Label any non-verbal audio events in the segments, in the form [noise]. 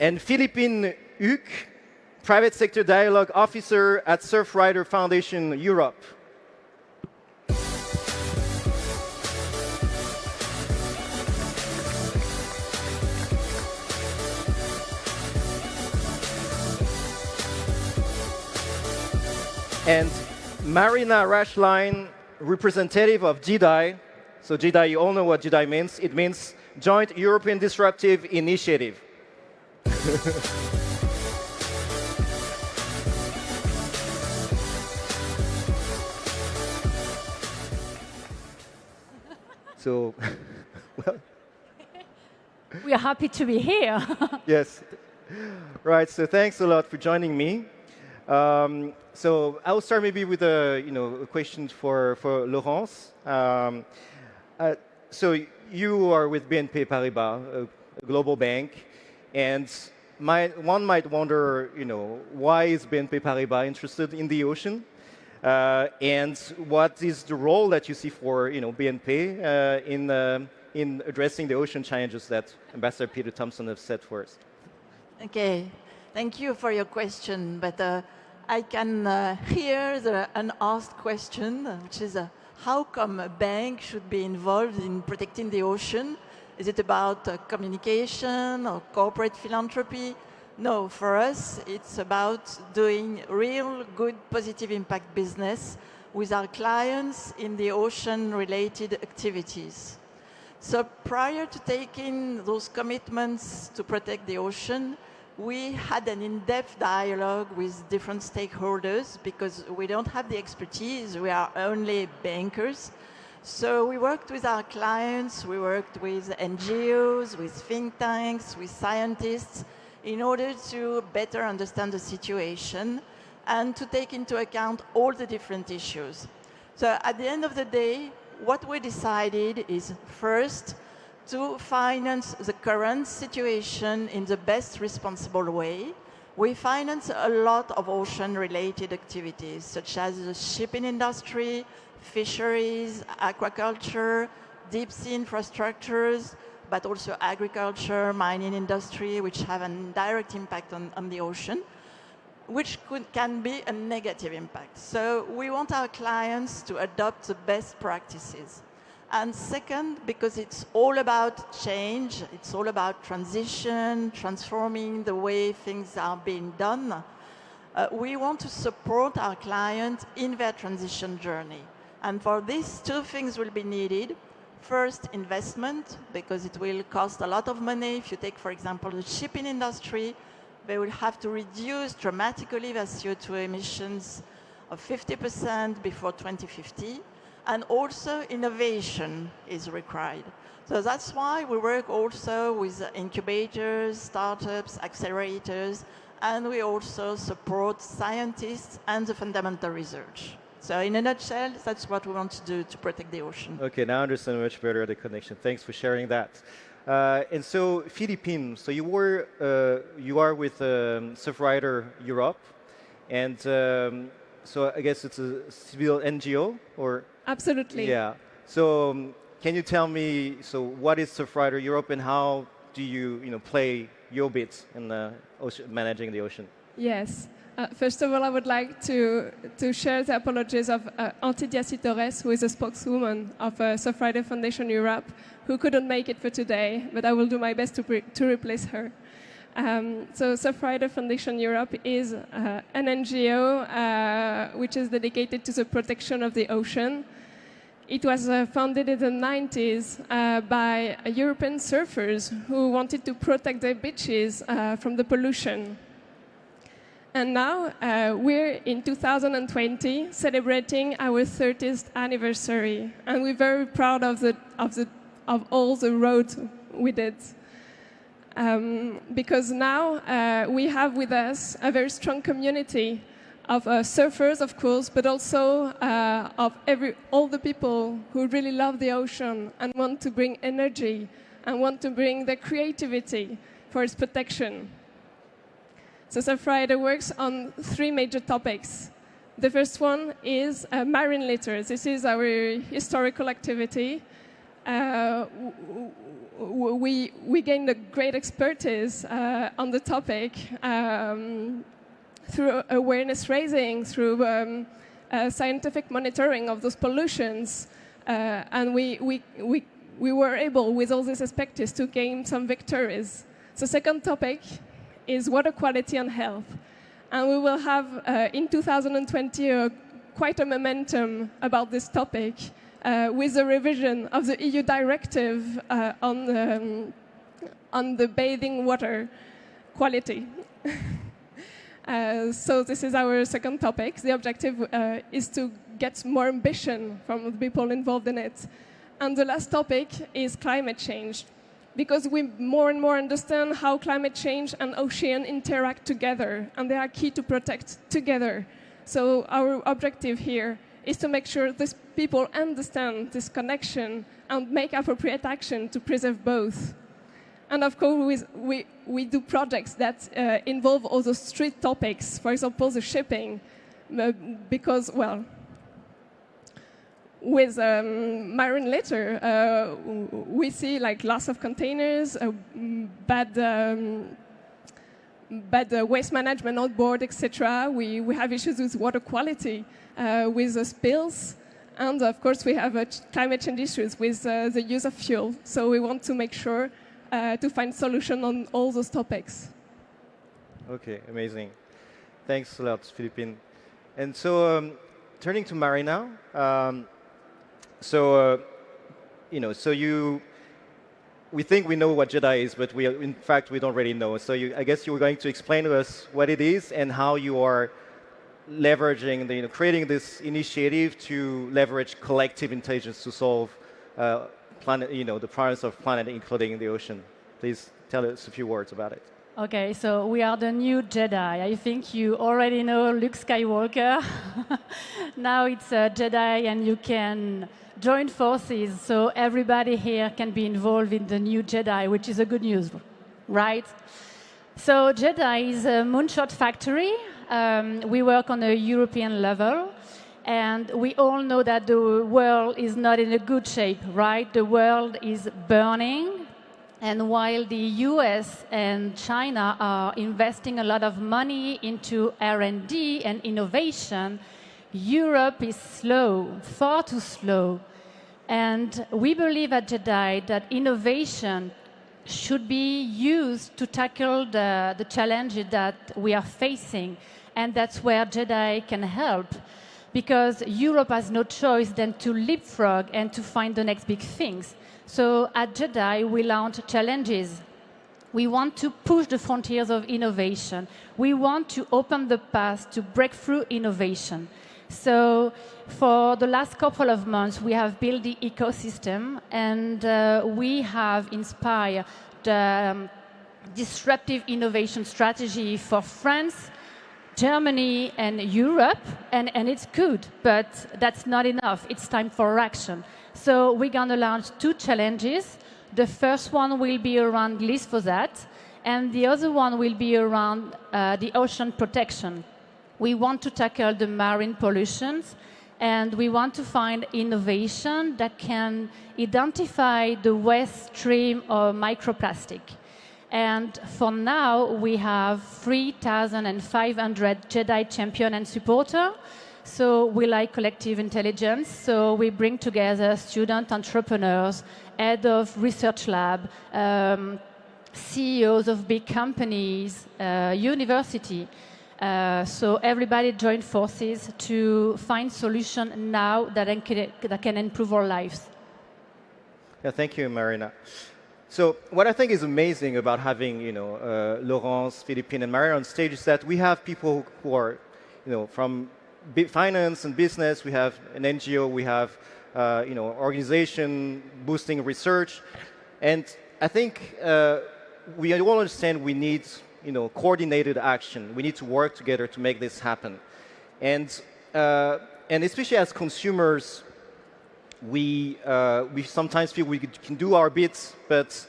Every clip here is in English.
and Philippine Huc, Private Sector Dialogue Officer at Surfrider Foundation Europe. and Marina Rashline, representative of JEDI. So JEDI, you all know what JEDI means. It means Joint European Disruptive Initiative. [laughs] so, [laughs] well. We are happy to be here. [laughs] yes. Right, so thanks a lot for joining me. Um, so I'll start maybe with a you know a question for for Laurence. Um, uh, so you are with BNP Paribas, a, a global bank, and one might wonder, you know, why is BNP Paribas interested in the ocean? Uh, and what is the role that you see for you know BNP uh, in uh, in addressing the ocean challenges that Ambassador Peter Thomson has set for us? Okay, thank you for your question, but uh, I can uh, hear the unasked question, which is uh, how come a bank should be involved in protecting the ocean? Is it about uh, communication or corporate philanthropy? No, for us, it's about doing real good positive impact business with our clients in the ocean-related activities. So prior to taking those commitments to protect the ocean, we had an in-depth dialogue with different stakeholders because we don't have the expertise, we are only bankers. So we worked with our clients, we worked with NGOs, with think tanks, with scientists, in order to better understand the situation and to take into account all the different issues. So at the end of the day, what we decided is first, to finance the current situation in the best responsible way. We finance a lot of ocean-related activities, such as the shipping industry, fisheries, aquaculture, deep sea infrastructures, but also agriculture, mining industry, which have a direct impact on, on the ocean, which could, can be a negative impact. So we want our clients to adopt the best practices. And second, because it's all about change, it's all about transition, transforming the way things are being done, uh, we want to support our clients in their transition journey. And for this, two things will be needed. First, investment, because it will cost a lot of money. If you take, for example, the shipping industry, they will have to reduce dramatically their CO2 emissions of 50% before 2050 and also innovation is required. So that's why we work also with incubators, startups, accelerators, and we also support scientists and the fundamental research. So in a nutshell, that's what we want to do to protect the ocean. Okay, now I understand much better the connection. Thanks for sharing that. Uh, and so Philippine, so you were, uh, you are with um, Surfrider Europe, and um, so I guess it's a civil NGO or Absolutely. Yeah. So um, can you tell me, so what is Surfrider Europe and how do you, you know, play your bit in the ocean, managing the ocean? Yes. Uh, first of all, I would like to, to share the apologies of uh, Antidia Citores, who is a spokeswoman of uh, Surfrider Foundation Europe, who couldn't make it for today, but I will do my best to, to replace her. Um, so Surfrider Foundation Europe is uh, an NGO uh, which is dedicated to the protection of the ocean. It was uh, founded in the 90s uh, by European surfers who wanted to protect their beaches uh, from the pollution. And now uh, we're in 2020 celebrating our 30th anniversary. And we're very proud of, the, of, the, of all the roads we did. Um, because now uh, we have with us a very strong community of uh, surfers, of course, but also uh, of every, all the people who really love the ocean and want to bring energy and want to bring their creativity for its protection. So Surfrider works on three major topics. The first one is uh, marine litter. This is our historical activity. Uh, we, we gained a great expertise uh, on the topic um, through awareness raising, through um, uh, scientific monitoring of those pollutions, uh, and we, we, we, we were able, with all these expertise, to gain some victories. The second topic is water quality and health. And we will have, uh, in 2020, quite a momentum about this topic uh, with the revision of the EU directive uh, on, um, on the bathing water quality. [laughs] Uh, so this is our second topic. The objective uh, is to get more ambition from the people involved in it. And the last topic is climate change, because we more and more understand how climate change and ocean interact together, and they are key to protect together. So our objective here is to make sure these people understand this connection and make appropriate action to preserve both. And of course, we, we, do projects that uh, involve also street topics, for example, the shipping, uh, because, well, with um, marine litter, uh, we see like loss of containers, uh, bad, um, bad uh, waste management on board, etc. We, we have issues with water quality, uh, with the spills, and of course we have climate change issues with the use of fuel. So we want to make sure uh, to find solution on all those topics. Okay, amazing. Thanks a lot, Philippine. And so, um, turning to Marina, um, so uh, you know, so you, we think we know what JEDI is, but we, in fact, we don't really know. So you, I guess you were going to explain to us what it is and how you are leveraging, the, you know, creating this initiative to leverage collective intelligence to solve uh, planet, you know, the problems of planet, including the ocean. Please tell us a few words about it. Okay, so we are the new Jedi. I think you already know Luke Skywalker. [laughs] now it's a Jedi, and you can join forces, so everybody here can be involved in the new Jedi, which is a good news, right? So Jedi is a moonshot factory. Um, we work on a European level. And we all know that the world is not in a good shape, right? The world is burning. And while the US and China are investing a lot of money into R&D and innovation, Europe is slow, far too slow. And we believe at JEDI that innovation should be used to tackle the, the challenges that we are facing. And that's where JEDI can help because Europe has no choice than to leapfrog and to find the next big things. So at JEDI, we launch challenges. We want to push the frontiers of innovation. We want to open the path to breakthrough innovation. So for the last couple of months, we have built the ecosystem and uh, we have inspired the um, disruptive innovation strategy for France, Germany and Europe, and, and it's good, but that's not enough. It's time for action. So we're going to launch two challenges. The first one will be around glyphosate, and the other one will be around uh, the ocean protection. We want to tackle the marine pollutions, and we want to find innovation that can identify the waste stream of microplastic. And for now, we have 3,500 JEDI champion and supporter. So we like collective intelligence. So we bring together student entrepreneurs, head of research lab, um, CEOs of big companies, uh, university. Uh, so everybody join forces to find solution now that can, that can improve our lives. Yeah, thank you, Marina. So what I think is amazing about having, you know, uh, Laurence, Philippine, and Maria on stage is that we have people who are, you know, from finance and business. We have an NGO. We have, uh, you know, organization boosting research, and I think uh, we all understand we need, you know, coordinated action. We need to work together to make this happen, and uh, and especially as consumers, we, uh, we sometimes feel we can do our bits, but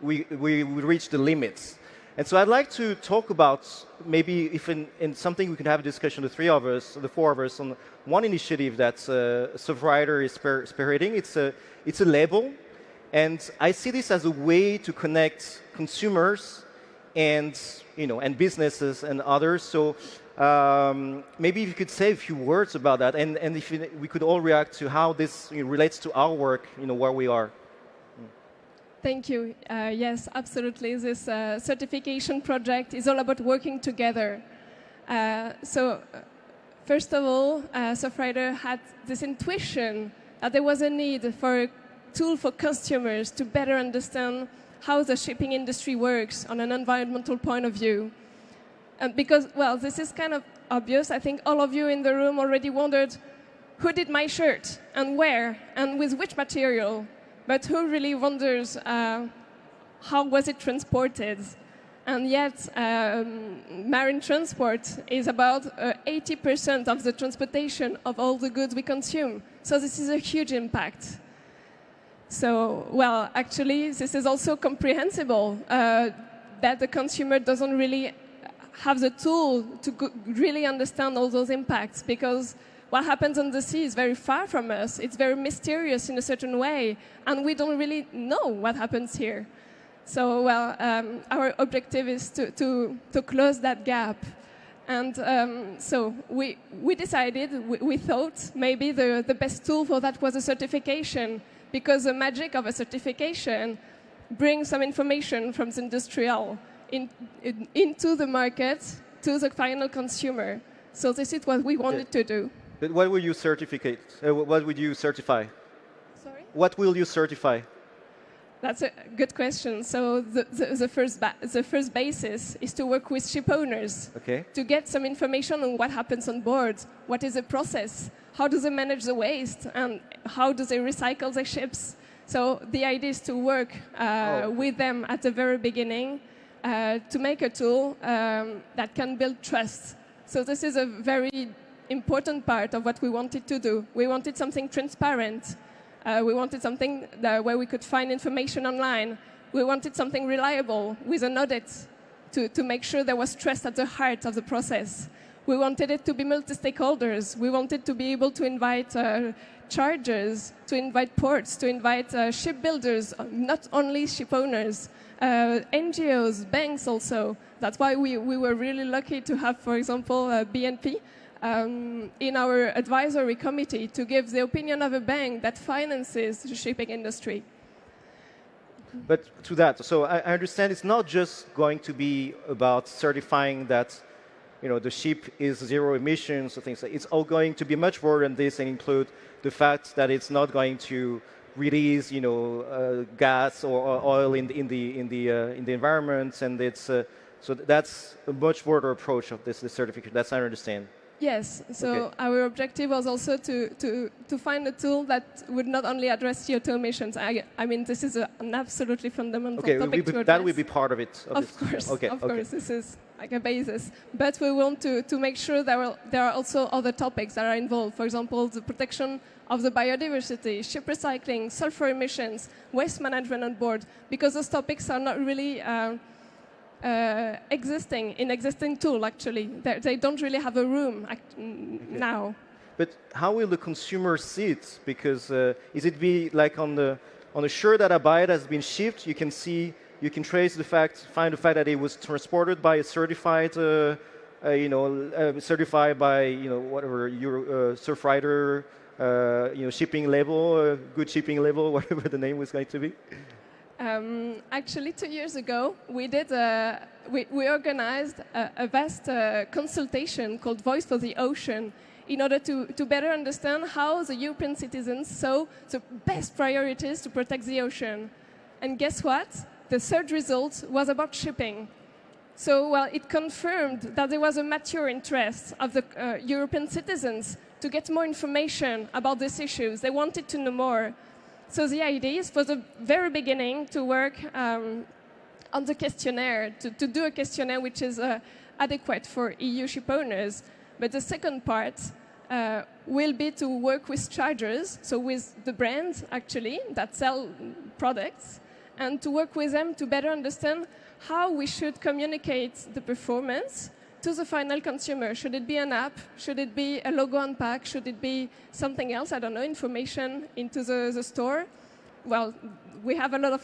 we, we, we reach the limits. And so I'd like to talk about maybe if in, in, something we can have a discussion, the three of us, the four of us, on one initiative that uh, Surfrider is spearheading. It's a, it's a label. And I see this as a way to connect consumers and, you know, and businesses and others. So um, maybe if you could say a few words about that, and, and if we could all react to how this relates to our work, you know, where we are. Thank you. Uh, yes, absolutely. This uh, certification project is all about working together. Uh, so, uh, first of all, uh, had this intuition that there was a need for a tool for consumers to better understand how the shipping industry works on an environmental point of view. And because, well, this is kind of obvious. I think all of you in the room already wondered who did my shirt and where and with which material. But who really wonders uh, how was it transported? And yet, um, marine transport is about 80% uh, of the transportation of all the goods we consume. So this is a huge impact. So, well, actually, this is also comprehensible uh, that the consumer doesn't really have the tool to really understand all those impacts because what happens on the sea is very far from us. It's very mysterious in a certain way, and we don't really know what happens here. So, well, um, our objective is to, to, to close that gap. And um, so we, we decided, we, we, thought maybe the, the best tool for that was a certification, because the magic of a certification brings some information from the industrial in, in, into the market to the final consumer. So this is what we wanted to do. But what will you certificate? Uh, what would you certify? Sorry? What will you certify? That's a good question. So the, the, the first the first basis is to work with ship owners okay. to get some information on what happens on board, what is the process, how do they manage the waste, and how do they recycle their ships. So the idea is to work uh, oh. with them at the very beginning uh, to make a tool um, that can build trust. So this is a very important part of what we wanted to do. We wanted something transparent uh, we wanted something that, where we could find information online. We wanted something reliable with an audit to, to make sure there was trust at the heart of the process. We wanted it to be multi-stakeholders. We wanted to be able to invite uh, chargers, to invite ports, to invite uh, shipbuilders, not only ship owners, uh, NGOs, banks also. That's why we, we were really lucky to have, for example, uh, BNP, um, in our advisory committee to give the opinion of a bank that finances the shipping industry. But to that, so I understand it's not just going to be about certifying that you know, the ship is zero emissions or things like It's all going to be much more than this and include the fact that it's not going to release, you know, uh, gas or, or, oil in the, in the, in the, uh, in the environment. And it's, uh, so that's a much broader approach of this, this certificate. That's I understand. Yes, so okay. our objective was also to, to, to find a tool that would not only address CO2 emissions. I, I mean, this is a, an absolutely fundamental okay, topic be, to That will be part of it. Of, of course, okay, of okay. course, this is like a basis. But we want to, to make sure that there, there are also other topics that are involved. For example, the protection of the biodiversity, ship recycling, sulfur emissions, waste management on board, because those topics are not really uh, uh, existing in existing tool. Actually, They're, they do not really have a room okay. now. But how will the consumer see it? Because uh, is it be like on the on the shirt that I buy has been shipped? You can see, you can trace the fact, find the fact that it was transported by a certified, uh, uh you know, uh, certified by you know whatever your uh, Surfrider, you know, shipping label, good shipping label, [laughs] whatever the name was going to be. Um, actually, two years ago, we did a, we, we organized a, a vast uh, consultation called Voice for the Ocean in order to, to better understand how the European citizens saw the best priorities to protect the ocean. And guess what? The third result was about shipping. So, well, it confirmed that there was a mature interest of the uh, European citizens to get more information about these issues. They wanted to know more. So the idea is for the very beginning to work um, on the questionnaire, to, to, do a questionnaire which is uh, adequate for EU ship owners. But the second part uh, will be to work with chargers, so with the brands actually that sell products, and to work with them to better understand how we should communicate the performance to the final consumer. Should it be an app? Should it be a logo on pack? Should it be something else? I don't know, information into the, the store. well, we have a lot of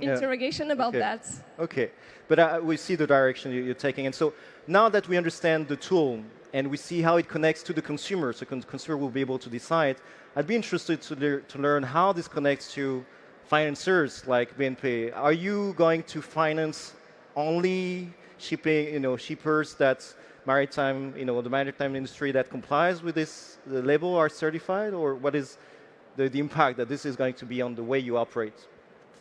Yeah. interrogation about Okay. that. Okay, but uh, we see the direction you- you're taking. And so now that we understand the tool and we see how it connects to the consumer, so con- consumer will be able to decide, I'd be interested to, lear- to learn how this connects to financiers like BNP. Are you going to finance only shipping, you know, shippers that maritime, you know, the maritime industry that complies with this the label are certified, or what is the, the impact that this is going to be on the way you operate?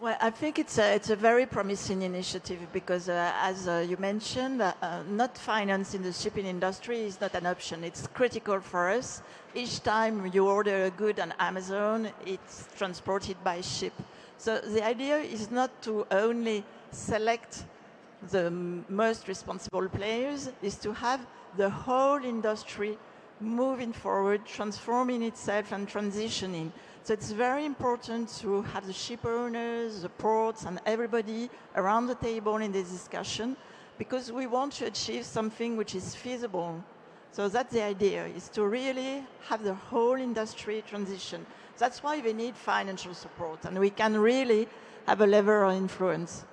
Well, I think it's a, it's a very promising initiative because, uh, as uh, you mentioned, uh, uh, not finance in the shipping industry is not an option. It's critical for us. Each time you order a good on Amazon, it's transported by ship. So the idea is not to only select the most responsible players, is to have the whole industry moving forward, transforming itself and transitioning. So it's very important to have the ship owners, the ports, and everybody around the table in this discussion because we want to achieve something which is feasible. So that's the idea, is to really have the whole industry transition. That's why we need financial support, and we can really have a lever of influence.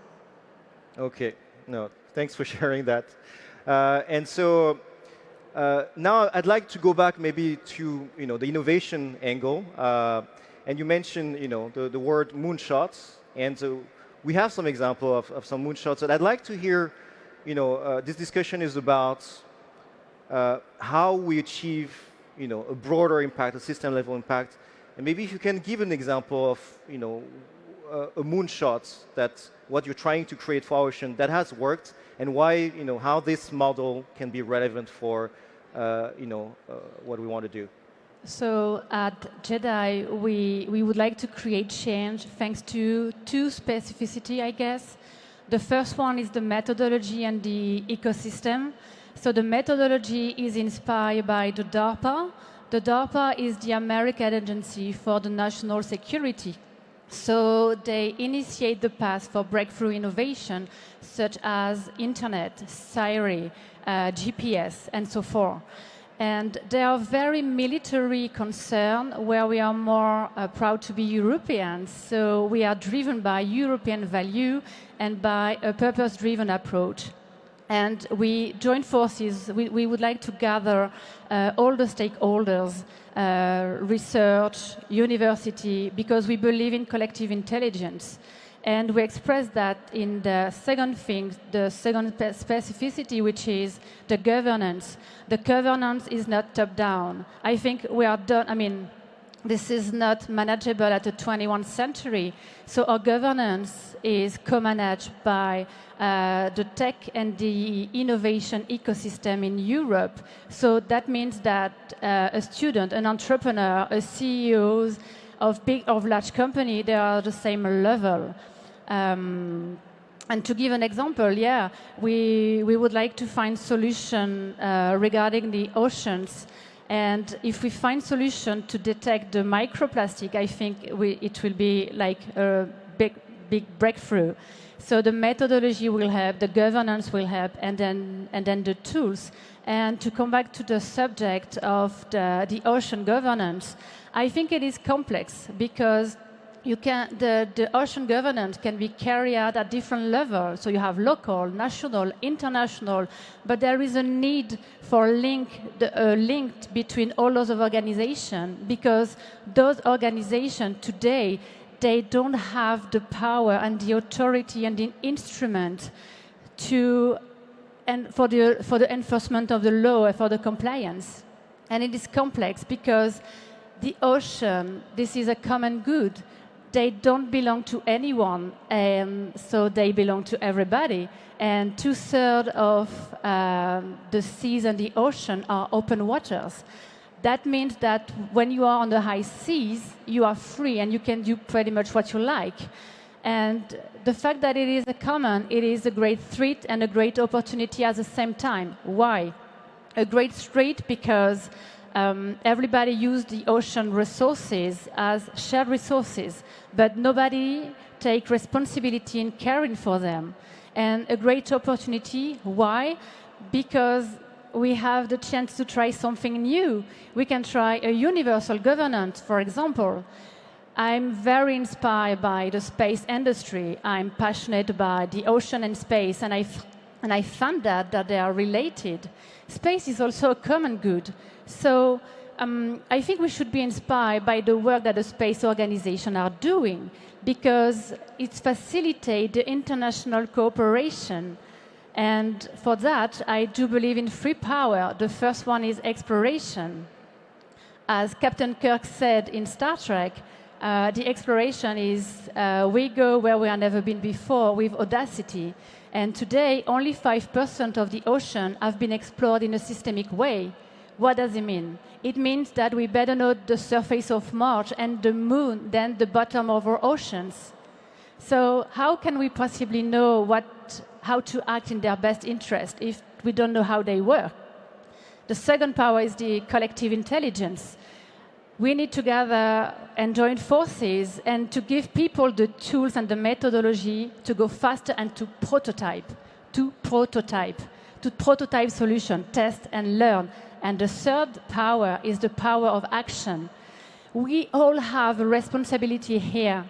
Okay, no, thanks for [laughs] sharing that. Uh, and so uh, now I'd like to go back maybe to you know the innovation angle. Uh, and you mentioned you know the, the word moonshots, and so we have some example of, of some moonshots. And I'd like to hear, you know, uh, this discussion is about uh, how we achieve you know a broader impact, a system level impact, and maybe if you can give an example of you know a moonshot that what you're trying to create for Ocean that has worked, and why you know how this model can be relevant for uh, you know uh, what we want to do. So at Jedi, we, we would like to create change thanks to two specificity, I guess. The first one is the methodology and the ecosystem. So the methodology is inspired by the DARPA. The DARPA is the American Agency for the National Security. So they initiate the path for breakthrough innovation, such as internet, Siri, uh, GPS, and so forth. And they are very military concerned, where we are more uh, proud to be Europeans. So we are driven by European value and by a purpose-driven approach. And we join forces. We, we would like to gather uh, all the stakeholders, uh, research, university, because we believe in collective intelligence. And we express that in the second thing, the second specificity, which is the governance. The governance is not top down. I think we are done. I mean, this is not manageable at the 21st century. So our governance is co-managed by uh, the tech and the innovation ecosystem in Europe. So that means that uh, a student, an entrepreneur, a CEO of big of large company, they are at the same level. Um, and to give an example, yeah, we, we would like to find solution uh, regarding the oceans. And if we find solution to detect the microplastic, I think we, it will be like a big, big breakthrough. So the methodology will help, the governance will help, and then, and then the tools. And to come back to the subject of the, the ocean governance, I think it is complex because you can, the, the ocean governance can be carried out at different levels. So you have local, national, international, but there is a need for link, the, uh, a link between all those organizations because those organizations today, they don't have the power and the authority and the instrument to, and for the, for the enforcement of the law and for the compliance. And it is complex because the ocean, this is a common good they don't belong to anyone, and so they belong to everybody. And two thirds of um, the seas and the ocean are open waters. That means that when you are on the high seas, you are free and you can do pretty much what you like. And the fact that it is a common, it is a great threat and a great opportunity at the same time. Why? A great threat because um, everybody used the ocean resources as shared resources, but nobody take responsibility in caring for them. And a great opportunity. Why? Because we have the chance to try something new. We can try a universal governance, for example. I'm very inspired by the space industry. I'm passionate about the ocean and space, and I, and I found that, that they are related. Space is also a common good. So um, I think we should be inspired by the work that the space organizations are doing because it facilitates the international cooperation. And for that, I do believe in free power. The first one is exploration. As Captain Kirk said in Star Trek, uh, the exploration is uh, we go where we have never been before with audacity. And today, only 5% of the ocean have been explored in a systemic way. What does it mean? It means that we better know the surface of Mars and the moon than the bottom of our oceans. So how can we possibly know what, how to act in their best interest if we don't know how they work? The second power is the collective intelligence. We need to gather and join forces and to give people the tools and the methodology to go faster and to prototype, to prototype, to prototype solution, test and learn and the third power is the power of action. We all have a responsibility here.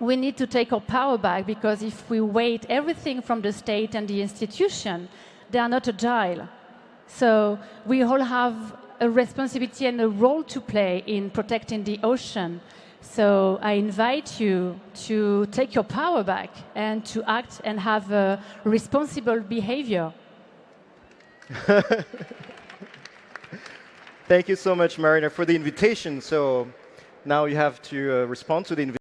We need to take our power back because if we wait everything from the state and the institution, they are not agile. So we all have a responsibility and a role to play in protecting the ocean. So I invite you to take your power back and to act and have a responsible behavior. [laughs] Thank you so much, Marina, for the invitation. So now you have to uh, respond to the invitation.